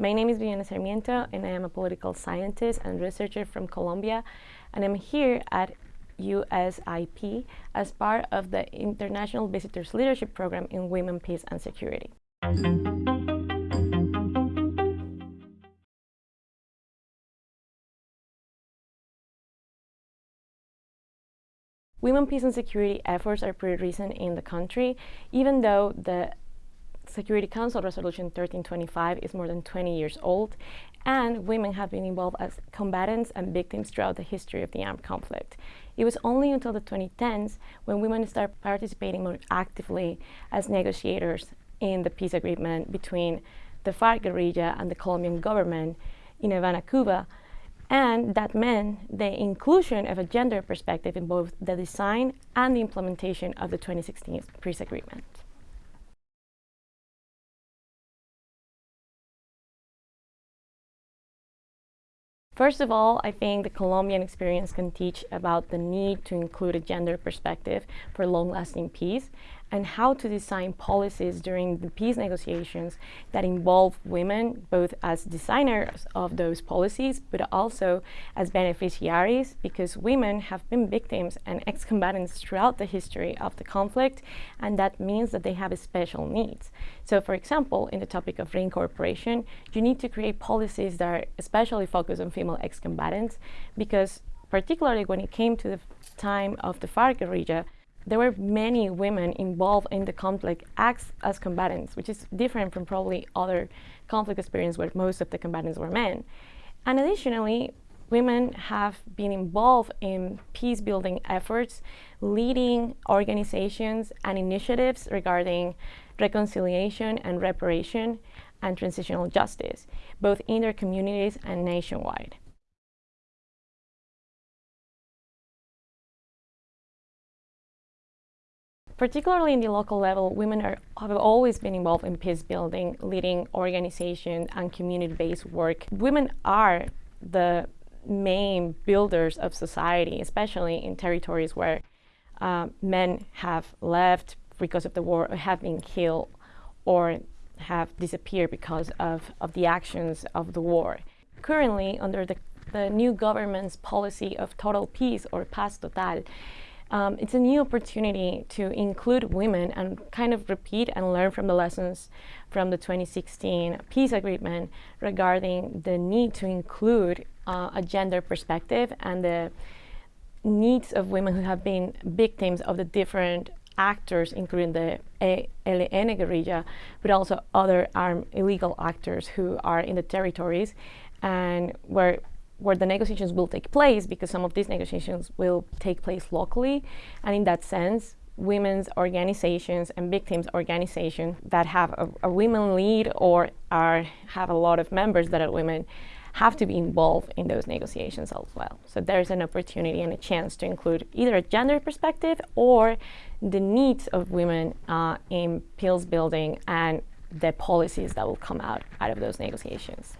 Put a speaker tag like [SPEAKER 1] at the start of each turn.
[SPEAKER 1] My name is Viviana Sarmiento and I am a political scientist and researcher from Colombia and I'm here at USIP as part of the International Visitors Leadership Program in Women, Peace and Security. Women, peace and security efforts are pretty recent in the country, even though the Security Council Resolution 1325 is more than 20 years old, and women have been involved as combatants and victims throughout the history of the armed conflict. It was only until the 2010s when women started participating more actively as negotiators in the peace agreement between the FARC guerrilla and the Colombian government in Havana, Cuba, and that meant the inclusion of a gender perspective in both the design and the implementation of the 2016 peace agreement. First of all, I think the Colombian experience can teach about the need to include a gender perspective for long-lasting peace and how to design policies during the peace negotiations that involve women both as designers of those policies but also as beneficiaries because women have been victims and ex-combatants throughout the history of the conflict and that means that they have special needs. So for example, in the topic of reincorporation, you need to create policies that are especially focused on female ex-combatants because particularly when it came to the time of the FARC guerrilla, there were many women involved in the conflict as, as combatants, which is different from probably other conflict experience where most of the combatants were men. And additionally, women have been involved in peace building efforts, leading organizations and initiatives regarding reconciliation and reparation and transitional justice, both in their communities and nationwide. Particularly in the local level, women are, have always been involved in peace building, leading organization and community-based work. Women are the main builders of society, especially in territories where uh, men have left because of the war, or have been killed, or have disappeared because of, of the actions of the war. Currently, under the, the new government's policy of total peace or paz total, um, it's a new opportunity to include women and kind of repeat and learn from the lessons from the 2016 peace agreement regarding the need to include uh, a gender perspective and the needs of women who have been victims of the different actors, including the ELN guerrilla, but also other armed illegal actors who are in the territories and where where the negotiations will take place because some of these negotiations will take place locally. And in that sense, women's organizations and victims organizations that have a, a, women lead or are have a lot of members that are women have to be involved in those negotiations as well. So there's an opportunity and a chance to include either a gender perspective or the needs of women uh, in peace building and the policies that will come out, out of those negotiations.